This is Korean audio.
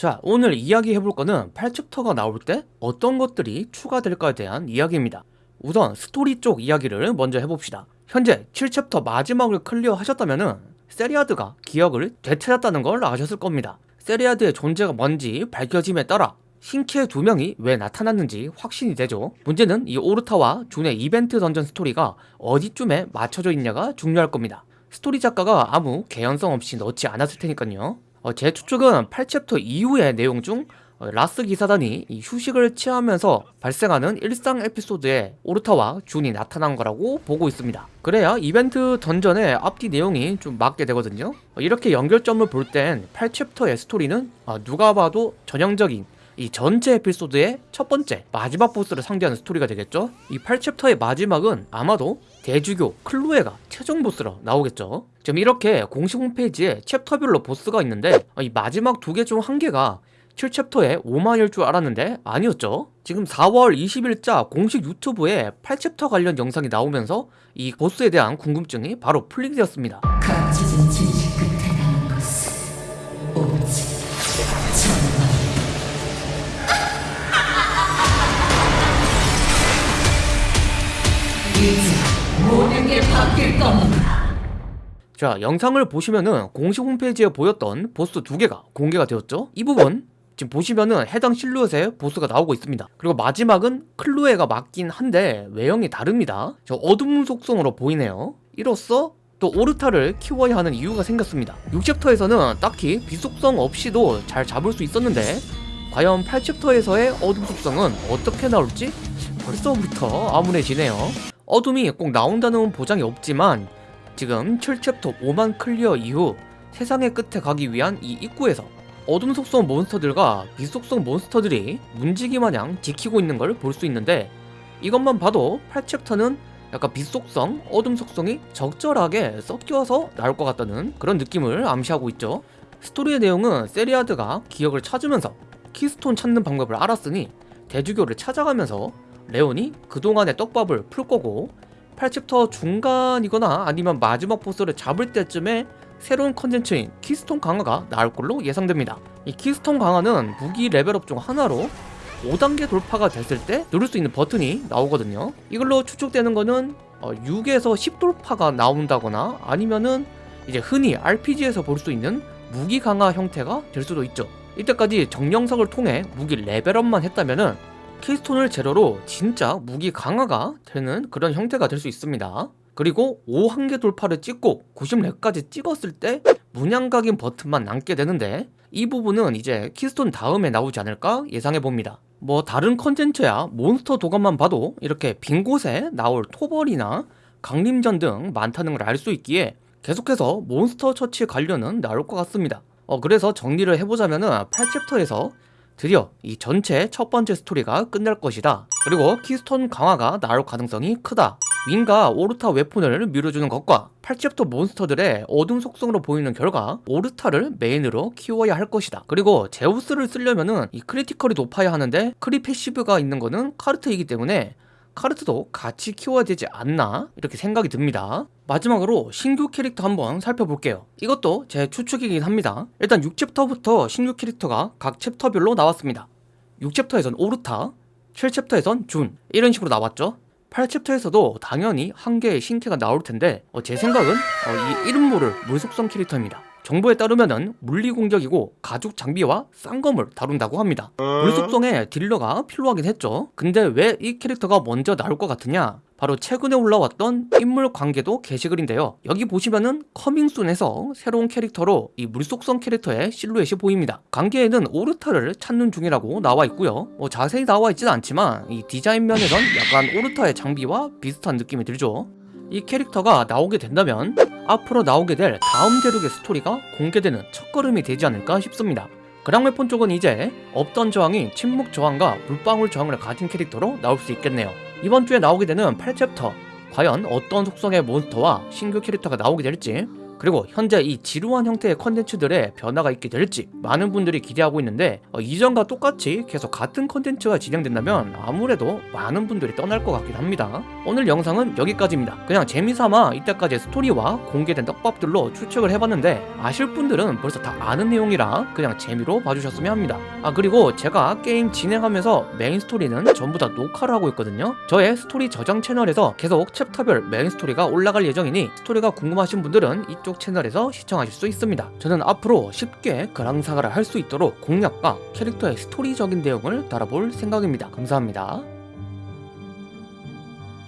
자 오늘 이야기해볼 거는 8챕터가 나올 때 어떤 것들이 추가될까에 대한 이야기입니다. 우선 스토리 쪽 이야기를 먼저 해봅시다. 현재 7챕터 마지막을 클리어 하셨다면 세리아드가 기억을 되찾았다는 걸 아셨을 겁니다. 세리아드의 존재가 뭔지 밝혀짐에 따라 신캐 두 명이 왜 나타났는지 확신이 되죠. 문제는 이 오르타와 준의 이벤트 던전 스토리가 어디쯤에 맞춰져 있냐가 중요할 겁니다. 스토리 작가가 아무 개연성 없이 넣지 않았을 테니까요 어, 제 추측은 8챕터 이후의 내용 중 어, 라스 기사단이 휴식을 취하면서 발생하는 일상 에피소드에 오르타와 준이 나타난 거라고 보고 있습니다. 그래야 이벤트 던전의 앞뒤 내용이 좀 맞게 되거든요. 어, 이렇게 연결점을 볼 땐 8챕터의 스토리는 어, 누가 봐도 전형적인 이 전체 에피소드의 첫 번째 마지막 보스를 상대하는 스토리가 되겠죠? 이 8챕터의 마지막은 아마도 대주교 클로에가 최종 보스로 나오겠죠? 지금 이렇게 공식 홈페이지에 챕터별로 보스가 있는데 이 마지막 두 개 중 한 개가 7챕터에 5만일 줄 알았는데 아니었죠? 지금 4월 20일자 공식 유튜브에 8챕터 관련 영상이 나오면서 이 보스에 대한 궁금증이 바로 풀리게 되었습니다 바뀔 겁니다. 자 영상을 보시면은 공식 홈페이지에 보였던 보스 두 개가 공개가 되었죠? 이 부분 지금 보시면은 해당 실루엣의 보스가 나오고 있습니다. 그리고 마지막은 클로에가 맞긴 한데 외형이 다릅니다. 저 어둠 속성으로 보이네요. 이로써 또 오르타를 키워야 하는 이유가 생겼습니다. 6챕터에서는 딱히 빛속성 없이도 잘 잡을 수 있었는데 과연 8챕터에서의 어둠 속성은 어떻게 나올지 벌써부터 암울해지네요 어둠이 꼭 나온다는 보장이 없지만 지금 7챕터 5막 클리어 이후 세상의 끝에 가기 위한 이 입구에서 어둠 속성 몬스터들과 빛 속성 몬스터들이 문지기 마냥 지키고 있는 걸 볼 수 있는데 이것만 봐도 8챕터는 약간 빛 속성, 어둠 속성이 적절하게 섞여서 나올 것 같다는 그런 느낌을 암시하고 있죠. 스토리의 내용은 세리아드가 기억을 찾으면서 키스톤 찾는 방법을 알았으니 대주교를 찾아가면서 레온이 그동안의 떡밥을 풀 거고 8챕터 중간이거나 아니면 마지막 보스를 잡을 때쯤에 새로운 컨텐츠인 키스톤 강화가 나올 걸로 예상됩니다. 이 키스톤 강화는 무기 레벨업 중 하나로 5단계 돌파가 됐을 때 누를 수 있는 버튼이 나오거든요. 이걸로 추측되는 거는 어, 6에서 10 돌파가 나온다거나 아니면은 이제 흔히 RPG에서 볼 수 있는 무기 강화 형태가 될 수도 있죠. 이때까지 정령석을 통해 무기 레벨업만 했다면은 키스톤을 재료로 진짜 무기 강화가 되는 그런 형태가 될 수 있습니다. 그리고 5한계 돌파를 찍고 90렙까지 찍었을 때 문양각인 버튼만 남게 되는데 이 부분은 이제 키스톤 다음에 나오지 않을까 예상해봅니다. 뭐 다른 컨텐츠야 몬스터 도감만 봐도 이렇게 빈 곳에 나올 토벌이나 강림전 등 많다는 걸 알 수 있기에 계속해서 몬스터 처치 관련은 나올 것 같습니다. 어 그래서 정리를 해보자면은 8챕터에서 드디어 이 전체 첫 번째 스토리가 끝날 것이다. 그리고 키스톤 강화가 나올 가능성이 크다. 윈과 오르타 weapon을 밀어주는 것과 8챕터 몬스터들의 어둠 속성으로 보이는 결과 오르타를 메인으로 키워야 할 것이다. 그리고 제우스를 쓰려면은 이 critical이 높아야 하는데 크리 passive가 있는 거는 카르트이기 때문에 카르트도 같이 키워야 되지 않나? 이렇게 생각이 듭니다. 마지막으로 신규 캐릭터 한번 살펴볼게요. 이것도 제 추측이긴 합니다. 일단 6챕터부터 신규 캐릭터가 각 챕터별로 나왔습니다. 6챕터에선 오르타 7챕터에선 준 이런 식으로 나왔죠. 8챕터에서도 당연히 한 개의 신캐가 나올 텐데 어, 제 생각은 어, 이 이름 모를 물속성 캐릭터입니다 정보에 따르면은 물리 공격이고 가죽 장비와 쌍검을 다룬다고 합니다. 물속성에 딜러가 필요하긴 했죠. 근데 왜 이 캐릭터가 먼저 나올 것 같으냐? 바로 최근에 올라왔던 인물 관계도 게시글인데요. 여기 보시면은 coming soon에서 새로운 캐릭터로 이 물속성 캐릭터의 실루엣이 보입니다. 관계에는 오르타를 찾는 중이라고 나와 있고요. 뭐 자세히 나와 있지는 않지만 이 디자인 면에선 약간 오르타의 장비와 비슷한 느낌이 들죠. 이 캐릭터가 나오게 된다면 앞으로 나오게 될 다음 대륙의 스토리가 공개되는 첫걸음이 되지 않을까 싶습니다. 그랑웨폰 쪽은 이제 없던 저항이 침묵 저항과 물방울 저항을 가진 캐릭터로 나올 수 있겠네요. 이번 주에 나오게 되는 8챕터 과연 어떤 속성의 몬스터와 신규 캐릭터가 나오게 될지 그리고 현재 이 지루한 형태의 컨텐츠들의 변화가 있게 될지 많은 분들이 기대하고 있는데 어, 이전과 똑같이 계속 같은 컨텐츠가 진행된다면 아무래도 많은 분들이 떠날 것 같긴 합니다. 오늘 영상은 여기까지입니다. 그냥 재미삼아 이때까지 스토리와 공개된 떡밥들로 추측을 해봤는데 아실 분들은 벌써 다 아는 내용이라 그냥 재미로 봐주셨으면 합니다. 아 그리고 제가 게임 진행하면서 메인 스토리는 전부 다 녹화를 하고 있거든요. 저의 스토리 저장 채널에서 계속 챕터별 메인 스토리가 올라갈 예정이니 스토리가 궁금하신 분들은 이쪽 채널에서 시청하실 수 있습니다. 저는 앞으로 쉽게 그랑사가를 할 수 있도록 공략과 캐릭터의 스토리적인 내용을 달아볼 생각입니다. 감사합니다.